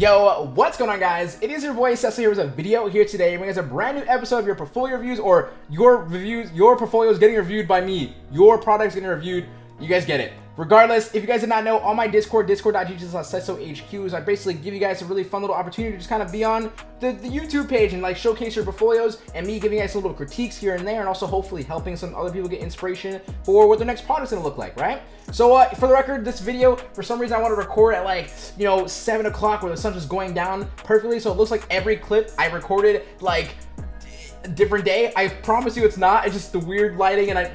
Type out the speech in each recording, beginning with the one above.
Yo, what's going on guys? It is your boy Cecil here with a video here today bringing us a brand new episode of your portfolio reviews or your reviews, your portfolio is getting reviewed by me. Your product's getting reviewed. You guys get it. Regardless, if you guys did not know, on my Discord, discord.gg slash I basically give you guys a really fun little opportunity to just kind of be on the, the YouTube page and like showcase your portfolios and me giving you guys little critiques here and there and also hopefully helping some other people get inspiration for what their next product's gonna look like, right? So uh, for the record, this video, for some reason I want to record at like, you know, 7 o'clock where the sun's just going down perfectly. So it looks like every clip I recorded like different day. I promise you it's not. It's just the weird lighting and I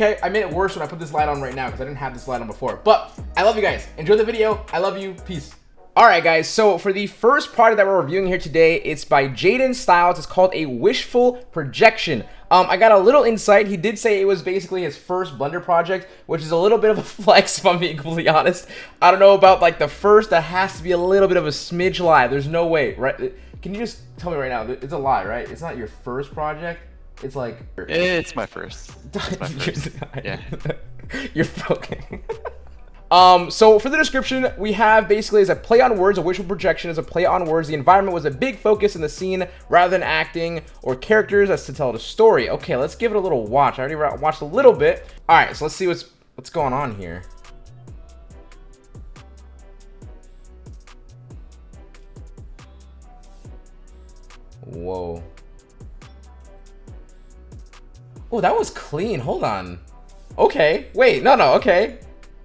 Okay, I made it worse when I put this light on right now because I didn't have this light on before. But I love you guys. Enjoy the video. I love you. Peace. Alright guys, so for the first product that we're reviewing here today, it's by Jaden Styles. It's called a Wishful Projection. Um, I got a little insight. He did say it was basically his first Blender project, which is a little bit of a flex if I'm being completely honest. I don't know about like the first. That has to be a little bit of a smidge lie. There's no way, right? Can you just tell me right now? It's a lie, right? It's not your first project. It's like it's my first. It's my first. yeah. You're broken. Um, so for the description, we have basically as a play on words, a visual projection is a play on words. The environment was a big focus in the scene rather than acting or characters as to tell the story. Okay, let's give it a little watch. I already watched a little bit. All right, so let's see what's what's going on here. Whoa. Oh, that was clean. Hold on. Okay. Wait, no, no, okay.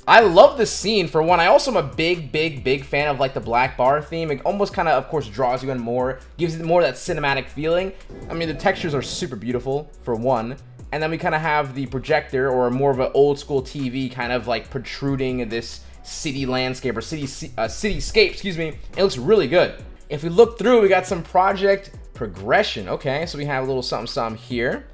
I love the scene for one. I also am a big, big, big fan of like the black bar theme. It almost kind of, of course, draws you in more, gives it more that cinematic feeling. I mean, the textures are super beautiful for one. And then we kind of have the projector or more of an old school TV kind of like protruding this city landscape or city uh, cityscape, excuse me. It looks really good. If we look through, we got some project progression. Okay, so we have a little something, something here.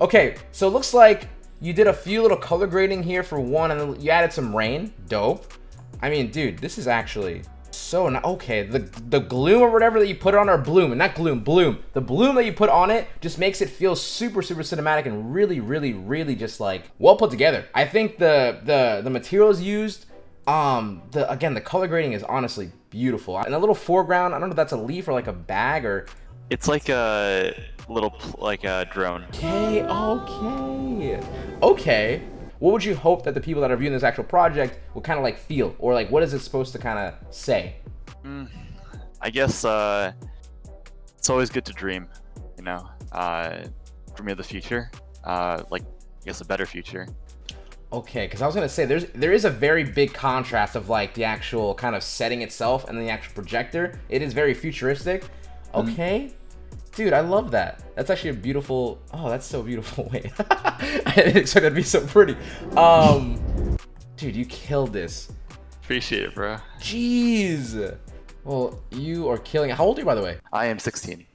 Okay, so it looks like you did a few little color grading here for one, and you added some rain. Dope. I mean, dude, this is actually so not okay. The the gloom or whatever that you put on, or bloom, and not gloom, bloom. The bloom that you put on it just makes it feel super, super cinematic and really, really, really just like well put together. I think the the the materials used, um, the again the color grading is honestly beautiful. And a little foreground, I don't know if that's a leaf or like a bag or. It's like a little like a drone. Okay, okay, okay. What would you hope that the people that are viewing this actual project will kind of like feel, or like what is it supposed to kind of say? Mm, I guess uh, it's always good to dream, you know, uh, dream of the future, uh, like I guess a better future. Okay, because I was gonna say there's there is a very big contrast of like the actual kind of setting itself and the actual projector. It is very futuristic. Mm-hmm. Okay. Mm. Dude, I love that. That's actually a beautiful... Oh, that's so beautiful. Wait. I didn't expect it to be so pretty. Um, Dude, you killed this. Appreciate it, bro. Jeez. Well, you are killing it. How old are you, by the way? I am 16.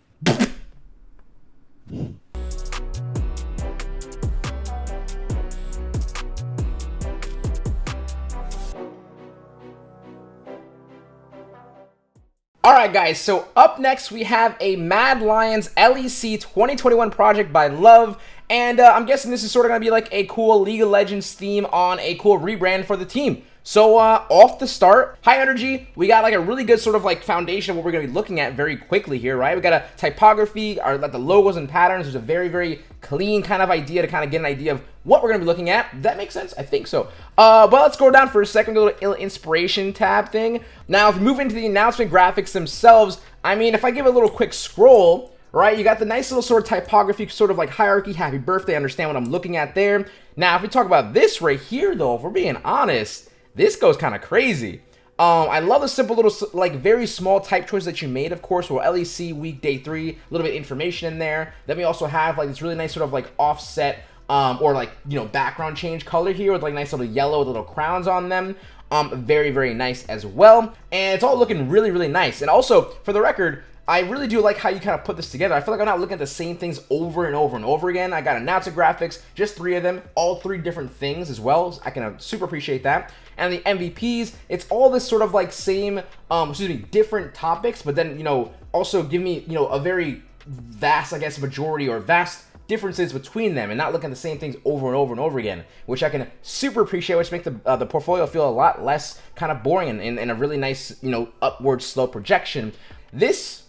Alright guys, so up next we have a Mad Lions LEC 2021 project by Love, and uh, I'm guessing this is sort of going to be like a cool League of Legends theme on a cool rebrand for the team. So uh, off the start, high energy, we got like a really good sort of like foundation of what we're going to be looking at very quickly here, right? We got a typography, our like the logos and patterns. There's a very, very clean kind of idea to kind of get an idea of what we're going to be looking at. That makes sense? I think so. Uh, but let's go down for a second, a little inspiration tab thing. Now, if we move into the announcement graphics themselves, I mean, if I give a little quick scroll, right? You got the nice little sort of typography, sort of like hierarchy, happy birthday, understand what I'm looking at there. Now, if we talk about this right here, though, if we're being honest, this goes kind of crazy. Um, I love the simple little, like, very small type choice that you made, of course, for LEC week day three, a little bit of information in there. Then we also have, like, this really nice sort of, like, offset, um, or, like, you know, background change color here with, like, nice little yellow with little crowns on them. Um, very, very nice as well. And it's all looking really, really nice. And also, for the record, I really do like how you kind of put this together. I feel like I'm not looking at the same things over and over and over again. I got announcer graphics, just three of them, all three different things as well. I can uh, super appreciate that. And the MVPs, it's all this sort of like same, um, excuse me, different topics, but then, you know, also give me, you know, a very vast, I guess, majority or vast differences between them and not looking at the same things over and over and over again, which I can super appreciate, which makes the, uh, the portfolio feel a lot less kind of boring and, and, and a really nice, you know, upward slow projection. This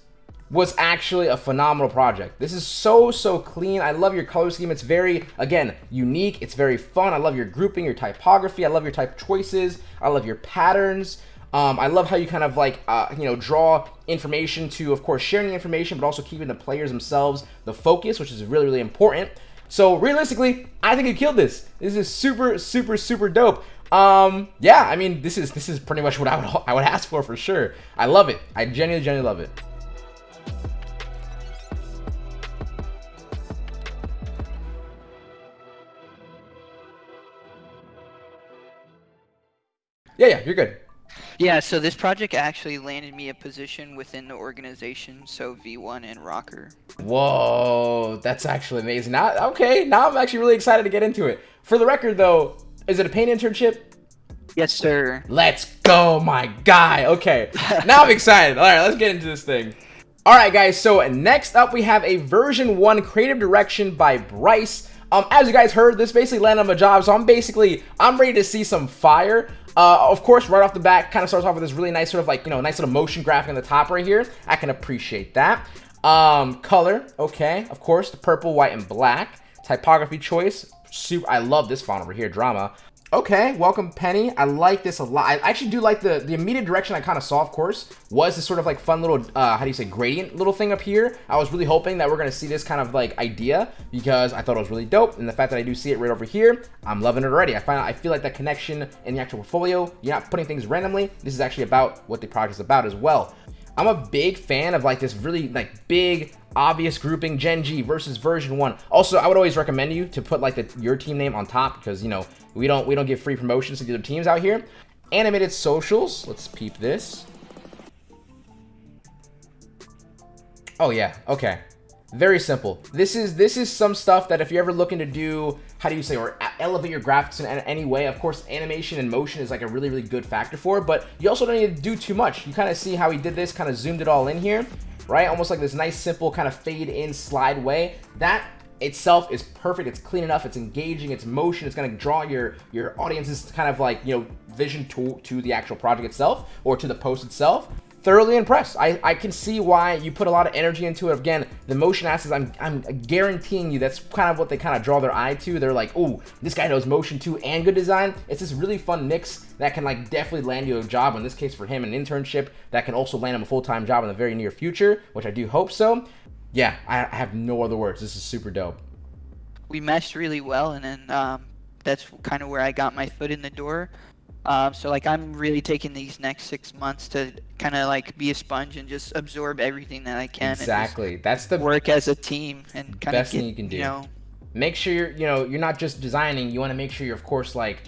was actually a phenomenal project. This is so, so clean. I love your color scheme. It's very, again, unique. It's very fun. I love your grouping, your typography. I love your type choices. I love your patterns. Um, I love how you kind of like, uh, you know, draw information to, of course, sharing information, but also keeping the players themselves the focus, which is really, really important. So realistically, I think you killed this. This is super, super, super dope. Um, yeah, I mean, this is this is pretty much what I would I would ask for for sure. I love it. I genuinely, genuinely love it. Yeah, yeah, you're good. Yeah, so this project actually landed me a position within the organization, so V1 and Rocker. Whoa, that's actually amazing. Now, okay, now I'm actually really excited to get into it. For the record, though, is it a paint internship? Yes, sir. Let's go, my guy. Okay, now I'm excited. All right, let's get into this thing. All right, guys, so next up we have a version 1 creative direction by Bryce. Um, as you guys heard, this basically landed on my job, so I'm basically, I'm ready to see some fire. Uh, of course, right off the bat, kind of starts off with this really nice sort of like, you know, nice little motion graphic on the top right here. I can appreciate that. Um, color, okay, of course, the purple, white, and black. Typography choice, super, I love this font over here, drama. Okay, welcome Penny. I like this a lot. I actually do like the, the immediate direction I kind of saw, of course, was this sort of like fun little, uh, how do you say, gradient little thing up here. I was really hoping that we're going to see this kind of like idea because I thought it was really dope. And the fact that I do see it right over here, I'm loving it already. I find I feel like that connection in the actual portfolio, you're not putting things randomly. This is actually about what the project is about as well. I'm a big fan of like this really like big obvious grouping Gen G versus version 1. Also, I would always recommend you to put like the, your team name on top because, you know, we don't we don't give free promotions to the other teams out here. Animated socials. Let's peep this. Oh yeah, okay. Very simple. This is this is some stuff that if you're ever looking to do, how do you say, or elevate your graphics in any way, of course, animation and motion is like a really, really good factor for it, but you also don't need to do too much. You kind of see how he did this, kind of zoomed it all in here, right? Almost like this nice, simple kind of fade in slide way. That itself is perfect. It's clean enough. It's engaging. It's motion. It's going to draw your your audience's kind of like, you know, vision to, to the actual project itself or to the post itself thoroughly impressed. I, I can see why you put a lot of energy into it. Again, the motion assets, I'm, I'm guaranteeing you that's kind of what they kind of draw their eye to. They're like, oh, this guy knows motion too and good design. It's this really fun mix that can like definitely land you a job, in this case for him, an internship that can also land him a full-time job in the very near future, which I do hope so. Yeah, I, I have no other words. This is super dope. We meshed really well, and then um, that's kind of where I got my foot in the door. Um, so like I'm really taking these next six months to kind of like be a sponge and just absorb everything that I can. Exactly. That's the work as a team and kind best of thing you can do. You know, make sure you're you know you're not just designing. You want to make sure you're of course like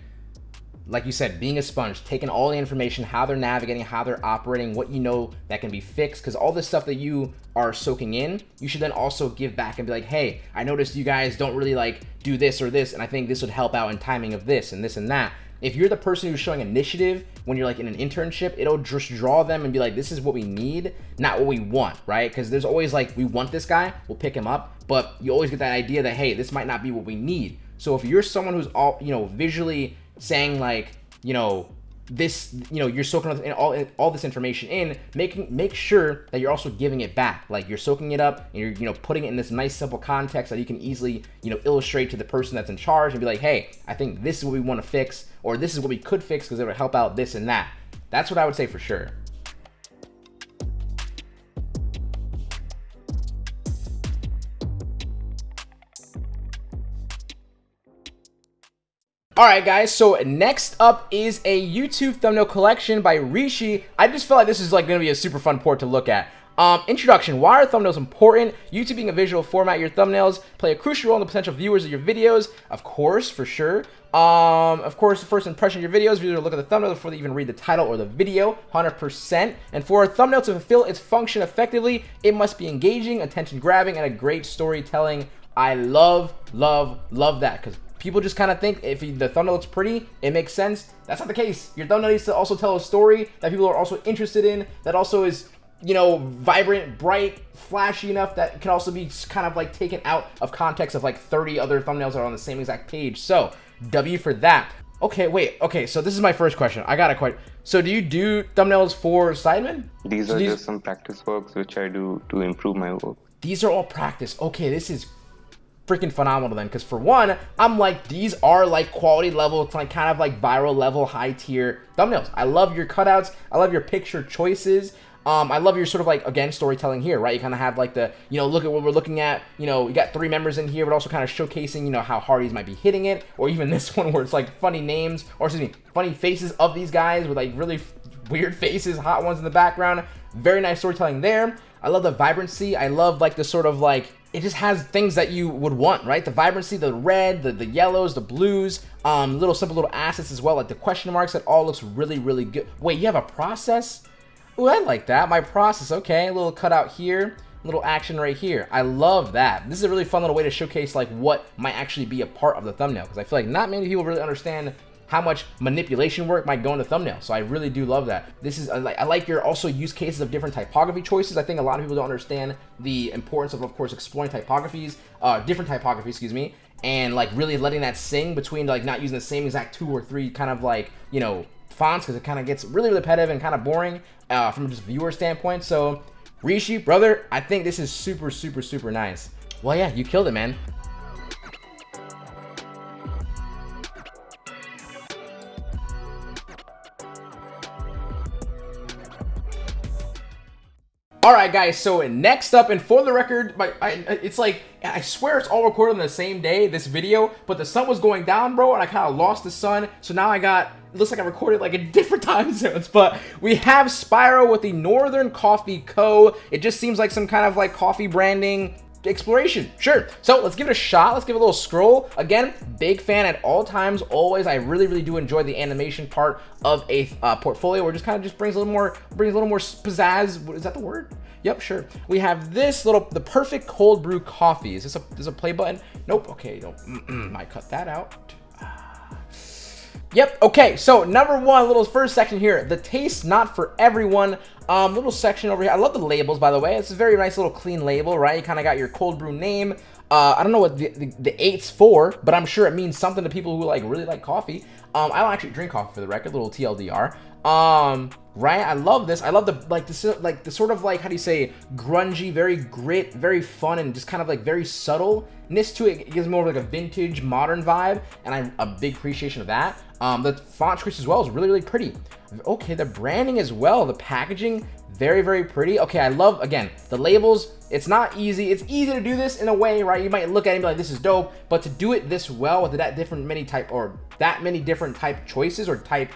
like you said, being a sponge, taking all the information, how they're navigating, how they're operating, what you know that can be fixed, because all this stuff that you are soaking in, you should then also give back and be like, hey, I noticed you guys don't really like do this or this, and I think this would help out in timing of this and this and that. If you're the person who's showing initiative when you're like in an internship, it'll just draw them and be like, this is what we need, not what we want, right? Because there's always like, we want this guy, we'll pick him up, but you always get that idea that, hey, this might not be what we need. So if you're someone who's all, you know, visually saying like, you know, this you know you're soaking up all all this information in making make sure that you're also giving it back. Like you're soaking it up and you're you know putting it in this nice simple context that you can easily you know illustrate to the person that's in charge and be like hey i think this is what we want to fix or this is what we could fix because it would help out this and that. That's what i would say for sure Alright guys, so next up is a YouTube thumbnail collection by Rishi. I just feel like this is like going to be a super fun port to look at. Um, introduction, why are thumbnails important? YouTube being a visual format, your thumbnails play a crucial role in the potential viewers of your videos. Of course, for sure. Um, of course, the first impression of your videos, viewers look at the thumbnail before they even read the title or the video, 100%. And for a thumbnail to fulfill its function effectively, it must be engaging, attention-grabbing, and a great storytelling. I love, love, love that because people just kind of think if the thumbnail looks pretty, it makes sense. That's not the case. Your thumbnail needs to also tell a story that people are also interested in, that also is you know, vibrant, bright, flashy enough that can also be kind of like taken out of context of like 30 other thumbnails that are on the same exact page. So W for that. Okay, wait. Okay, so this is my first question. I got a question. So do you do thumbnails for Sidemen? These So are these- just some practice works which I do to improve my work. These are all practice. Okay, this is freaking phenomenal then. Because for one, I'm like, these are like quality level, it's like kind of like viral level, high tier thumbnails. I love your cutouts. I love your picture choices. Um, I love your sort of like again storytelling here, right? You kind of have like the you know look at what we're looking at. You know, you got three members in here, but also kind of showcasing you know how Hardys might be hitting it, or even this one where it's like funny names or excuse me, funny faces of these guys with like really weird faces, hot ones in the background. Very nice storytelling there. I love the vibrancy. I love like the sort of like it just has things that you would want, right? The vibrancy, the red, the, the yellows, the blues, um, little simple little assets as well, like the question marks. That all looks really, really good. Wait, you have a process? Ooh, I like that. My process, okay. A little cutout here, little action right here. I love that. This is a really fun little way to showcase like what might actually be a part of the thumbnail because I feel like not many people really understand how much manipulation work might go in into thumbnail. So I really do love that. This is I like, your also use cases of different typography choices. I think a lot of people don't understand the importance of, of course, exploring typographies, uh, different typography, excuse me, and like really letting that sing between like not using the same exact two or three kind of like you know fonts because it kind of gets really repetitive and kind of boring uh, from just viewer standpoint. So Rishi, brother, I think this is super, super, super nice. Well, yeah, you killed it, man. All right, guys. So next up, and for the record, my I, it's like I swear it's all recorded on the same day. This video, but the sun was going down, bro, and I kind of lost the sun. So now I got. Looks like I recorded like in different time zones. But we have Spyro with the Northern Coffee Co. It just seems like some kind of like coffee branding exploration sure so let's give it a shot let's give it a little scroll again big fan at all times always i really really do enjoy the animation part of a uh, portfolio where just kind of just brings a little more brings a little more pizzazz What- is that the word yep sure we have this little the perfect cold brew coffee is this a is a play button nope okay don't might cut that out Yep, okay, so number one, little first section here, the taste not for everyone. Um, little section over here. I love the labels, by the way. It's a very nice little clean label, right? You kind of got your cold brew name. Uh, I don't know what the, the, the eight's for, but I'm sure it means something to people who like really like coffee. Um, I don't actually drink coffee for the record, little TLDR. Um, right? I love this. I love the like this like the sort of like how do you say grungy, very grit, very fun, and just kind of like very subtleness to it. It gives more of like a vintage, modern vibe, and I'm a big appreciation of that. Um, the font choice as well is really, really pretty. Okay, the branding as well, the packaging, very, very pretty. Okay, I love again the labels. It's not easy. It's easy to do this in a way, right? You might look at it and be like, "This is dope," but to do it this well with that different many type or that many different type choices or type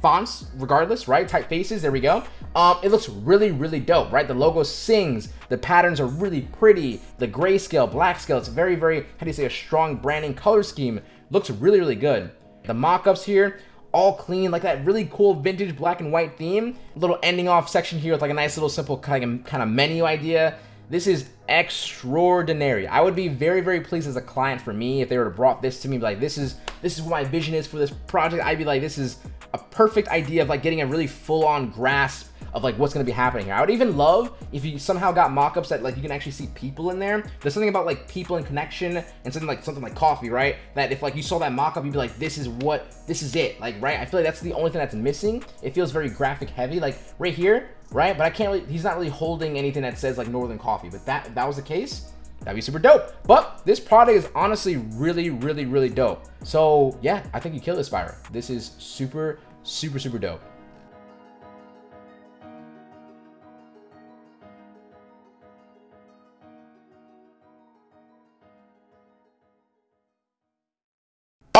fonts regardless right? Typefaces there we go. Um it looks really really dope right? The logo sings the patterns are really pretty the grayscale black scale it's very very how do you say a strong branding color scheme looks really really good. The mock-ups here all clean like that really cool vintage black and white theme. Little ending off section here with like a nice little simple kind of kind of menu idea. This is extraordinary. I would be very, very pleased as a client for me if they were to brought this to me, like, this is this is what my vision is for this project. I'd be like, this is a perfect idea of like getting a really full-on grasp of like what's gonna be happening here. I would even love if you somehow got mock-ups that like you can actually see people in there. There's something about like people and connection and something like something like coffee, right? That if like you saw that mock-up, you'd be like, this is what this is it. Like, right? I feel like that's the only thing that's missing. It feels very graphic heavy. Like right here, right? But I can't really he's not really holding anything that says like Northern Coffee. But that, that was the case, that'd be super dope. But this product is honestly really, really, really dope. So yeah, I think you killed this Spyro. This is super, super, super dope.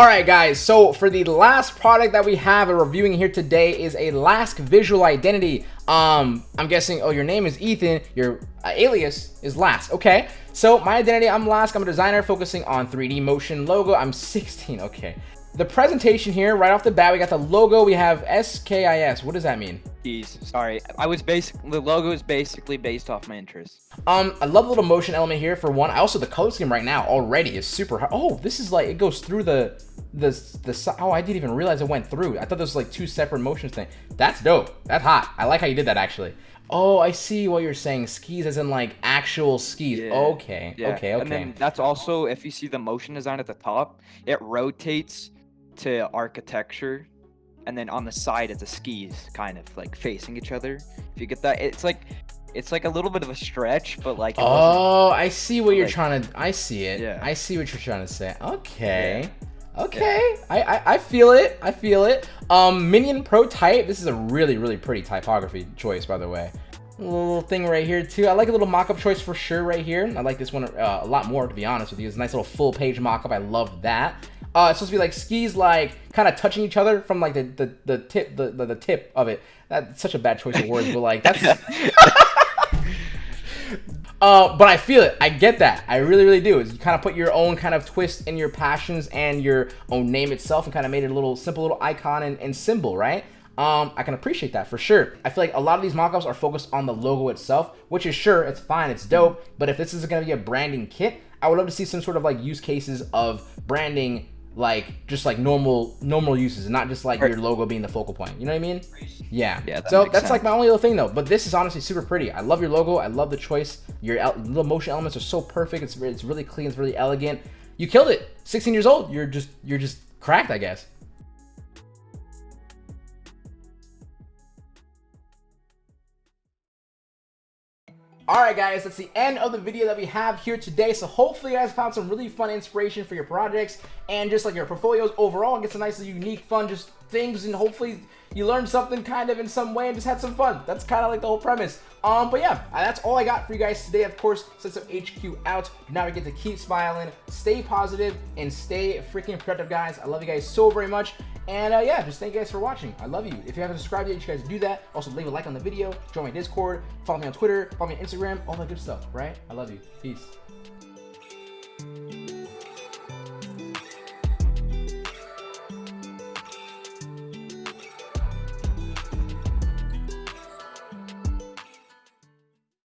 All right, guys. So for the last product that we have a reviewing here today is a Lask Visual Identity. Um, I'm guessing. Oh, your name is Ethan. Your uh, alias is Lask. Okay. So my identity, I'm Lask. I'm a designer focusing on 3D motion logo. I'm 16. Okay. The presentation here, right off the bat, we got the logo. We have SKIS. What does that mean? Jeez, sorry. I was basic. The logo is basically based off my interests. Um, I love the little motion element here for one. I also the color scheme right now already is super. High. Oh, this is like it goes through the the the. Oh, I didn't even realize it went through. I thought this was like two separate motions thing. That's dope. That's hot. I like how you did that actually. Oh, I see what you're saying. Skis as in like actual skis. Yeah. Okay. Yeah. Okay. And Okay. then that's also if you see the motion design at the top, it rotates to architecture, and then on the side it's a skis kind of like facing each other. If you get that, it's like it's like a little bit of a stretch, but like Oh, I see what you're like- trying to. I see it. Yeah. I see what you're trying to say. Okay. Okay. I, I I feel it. I feel it. Um, Minion Pro type. This is a really really pretty typography choice, by the way. Little thing right here too. I like a little mock-up choice for sure right here. I like this one uh, a lot more to be honest with you. It's a nice little full page mock-up. I love that. Uh, it's supposed to be like skis like kind of touching each other from like the the, the tip the, the the tip of it. That's such a bad choice of words, but like that's Uh, but I feel it. I get that. I really, really do. Is you kind of put your own kind of twist in your passions and your own name itself, and kind of made it a little simple little icon and, and symbol, right? Um, I can appreciate that for sure. I feel like a lot of these mockups are focused on the logo itself, which is sure it's fine, it's dope. But if this is going to be a branding kit, I would love to see some sort of like use cases of branding like just like normal normal uses and not just like your logo being the focal point. You know what i mean? Yeah. Yeah, that so that's like my only little thing though. But this is honestly super pretty. I love your logo. I love the choice. Your little motion elements are so perfect. It's, it's really clean. It's really elegant. You killed it. 16 years old. You're just you're just cracked i guess Alright guys, that's the end of the video that we have here today. So hopefully you guys found some really fun inspiration for your projects and just like your portfolios overall. Get some nice unique fun just things and hopefully you learned something kind of in some way and just had some fun. That's kind of like the whole premise. Um, but yeah, uh, that's all I got for you guys today. Of course, of HQ out. Now we get to keep smiling, stay positive, and stay freaking productive, guys. I love you guys so very much. And uh, yeah, just thank you guys for watching. I love you. If you haven't subscribed yet, you guys do that. Also, leave a like on the video, join my Discord, follow me on Twitter, follow me on Instagram, all that good stuff, right? I love you. Peace.